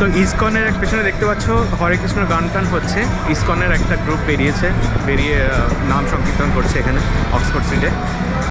তো ইসকনের এক পেছনে দেখতে পাচ্ছ হরে কৃষ্ণ গান টান হচ্ছে। ইসকনের একটা গ্রুপ বেরিয়েছে, বেরিয়ে নাম সংকীর্তন করছে এখানে অক্সফোর্ড স্ট্রিটে